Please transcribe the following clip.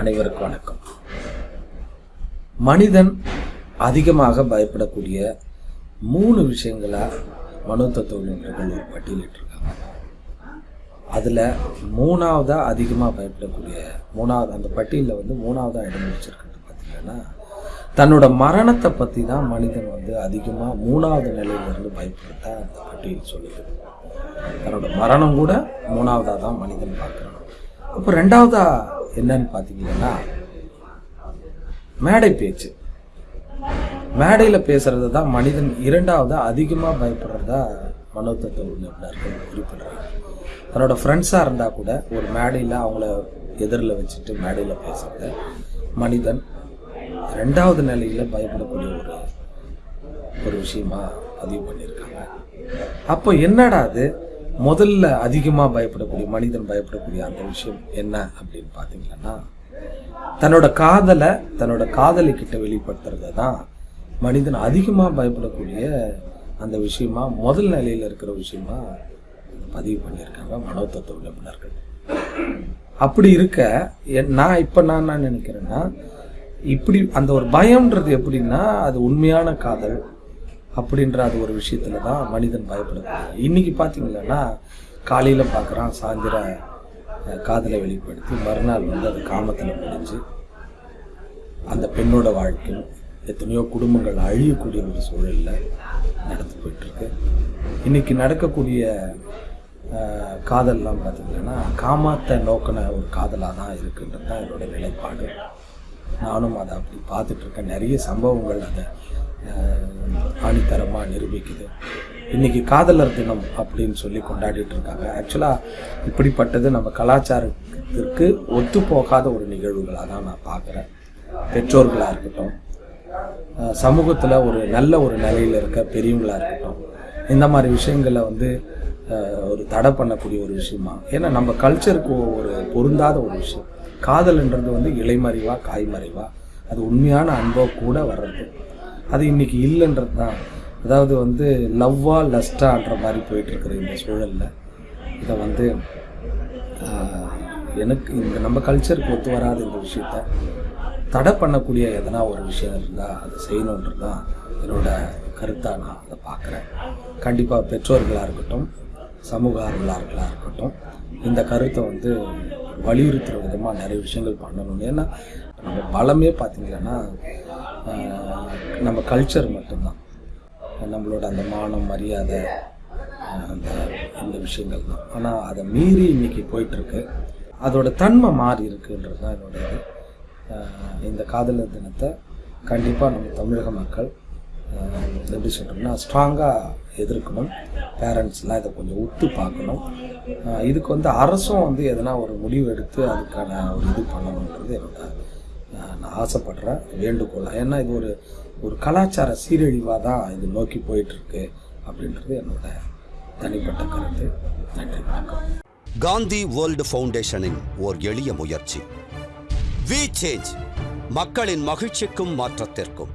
அனைவருக்கும் வணக்கம். மனிதன் அதிகமாக பயப்படக்கூடிய மூணு விஷயங்களாக மனோதத்துவ நிபுணர்கள் ஒரு பட்டியலிட்டிருக்காங்க அதில் மூணாவதாக அதிகமாக பயப்படக்கூடிய மூணாவது அந்த பட்டியலில் வந்து மூணாவதாக இடம் பிடிச்சிருக்கிறது பார்த்திங்கன்னா தன்னோட மரணத்தை பற்றி தான் மனிதன் வந்து அதிகமாக மூணாவது நிலையிலிருந்து பயப்படுறதா அந்த பட்டியல் சொல்லுது. தன்னோட மரணம் கூட மூணாவதாக தான் மனிதன் பார்க்குறான். அப்போ ரெண்டாவதாக என்னன்னு பார்த்தீங்கன்னா மேடை பேச்சு. மேடையில் பேசுறது தான் மனிதன் இரண்டாவது அதிகமாக பயப்படுறதா மனோதத்துவ நிபுணர்கள் குறிப்பிடுறாங்க. தன்னோட ஃப்ரெண்ட்ஸாக இருந்தால் கூட ஒரு மேடையில் அவங்கள எதிரில் வச்சுட்டு மேடையில் பேசுறத மனிதன் ரெண்டாவது நிலையில் பயப்படக்கூடிய ஒரு ஒரு விஷயமா பதிவு பண்ணியிருக்காங்க. அப்போ என்னடா அது? முதல்ல அதிகமாக பயப்படக்கூடிய மனிதன் பயப்படக்கூடிய அந்த விஷயம் என்ன அப்படின்னு பார்த்தீங்கன்னா தன்னோட காதலை தன்னோட காதலை கிட்ட வெளிப்படுத்துறத தான் மனிதன் அதிகமாக பயப்படக்கூடிய அந்த விஷயமா முதல் நிலையில் இருக்கிற விஷயமா பதிவு பண்ணியிருக்காங்க மனோதத்துவ நிபுணர்கள். அப்படி இருக்க என்- நான் இப்போ நான் என்ன நினைக்கிறேன்னா இப்படி அந்த ஒரு பயம்ன்றது எப்படின்னா அது உண்மையான காதல் அப்படின்ற அது ஒரு விஷயத்துல தான் மனிதன் பயப்படக்கூடிய இன்னைக்கு பார்த்தீங்கன்னா காலையில் பார்க்குறான் சாயந்தர காதலை வெளிப்படுத்தி மறுநாள் வந்து அது காமத்தில் முடிஞ்சு அந்த பெண்ணோட வாழ்க்கையில் எத்தனையோ குடும்பங்கள் அழியக்கூடிய ஒரு சூழலில் நடந்து போயிட்டுருக்கு. இன்னைக்கு நடக்கக்கூடிய காதல்லாம் பார்த்தீங்கன்னா காமத்தை நோக்கின ஒரு காதலாக தான் இருக்குன்றது தான் என்னுடைய நிலைப்பாடு. நானும் அதை அப்படி பார்த்துட்ருக்கேன். நிறைய சம்பவங்கள் அதை ஆணித்தரமாக நிரூபிக்குது. இன்னைக்கு காதலர் தினம் அப்படின்னு சொல்லி கொண்டாடிட்டு இருக்காங்க ஆக்சுவலாக இப்படிப்பட்டது நம்ம கலாச்சாரத்திற்கு ஒத்து போகாத ஒரு நிகழ்வுகளாக தான் நான் பார்க்குறேன். பெற்றோர்களாக இருக்கட்டும் சமூகத்தில் ஒரு நல்ல ஒரு நிலையில் இருக்க பெரியவங்களாக இருக்கட்டும் இந்த மாதிரி விஷயங்களை வந்து ஒரு தடை பண்ணக்கூடிய ஒரு விஷயமா? ஏன்னா நம்ம கல்ச்சருக்கு ஒரு பொருந்தாத ஒரு விஷயம். காதல்ன்றது வந்து இலைமறைவா காய்மறைவா அது உண்மையான அன்போ கூட வர்றது. அது இன்னைக்கு இல்லைன்றது தான். அதாவது வந்து லவ்வா லஸ்டான்ற மாதிரி போயிட்டுருக்குற இந்த சூழலில். இதை வந்து எனக்கு இந்த நம்ம கல்ச்சருக்கு ஒத்து வராத இந்த விஷயத்த தடை பண்ணக்கூடிய எதனா ஒரு விஷயம் இருந்தால் அதை செய்யணுன்றது தான் என்னோட கருத்தாக நான் அதை பார்க்குறேன். கண்டிப்பாக பெற்றோர்களாக இருக்கட்டும் சமூக ஆர்வலர்களாக இருக்கட்டும் இந்த கருத்தை வந்து வலியுறுத்துகிற விதமாக நிறைய விஷயங்கள் பண்ணணும் ஏன்னா நம்ம பலமே பார்த்திங்கன்னா நம்ம கல்ச்சர் மட்டும்தான். நம்மளோட அந்த மானம் மரியாதை அந்த இந்த விஷயங்கள் தான். ஆனால் அதை மீறி இன்னைக்கு போயிட்டுருக்கு. அதோட தன்மை மாறி இருக்குன்றது தான் என்னோட இது. இந்த காதலர் தினத்தை கண்டிப்பாக நம்ம தமிழக மக்கள் எப்படி சொல்கிறோம்னா ஸ்ட்ராங்காக எதிர்க்கணும். பேரண்ட்ஸ்லாம் இதை கொஞ்சம் உத்து பார்க்கணும். இதுக்கு வந்து அரசும் வந்து எதனா ஒரு முடிவு எடுத்து அதுக்கான ஒரு இது பண்ணணுன்றது என்னோட நான் ஆசைப்படுறேன். வேண்டுகோள். ஏன்னா இது ஒரு ஒரு கலாச்சார சீரழிவாக தான் இது நோக்கி போயிட்டுருக்கு அப்படின்றது என்னோட தனிப்பட்ட கருத்து. நன்றி வணக்கம். காந்தி வேர்ல்டு ஃபவுண்டேஷனின் ஓர் எளிய முயற்சி. வி சேஞ்ச் மக்களின் மகிழ்ச்சிக்கும் மாற்றத்திற்கும்.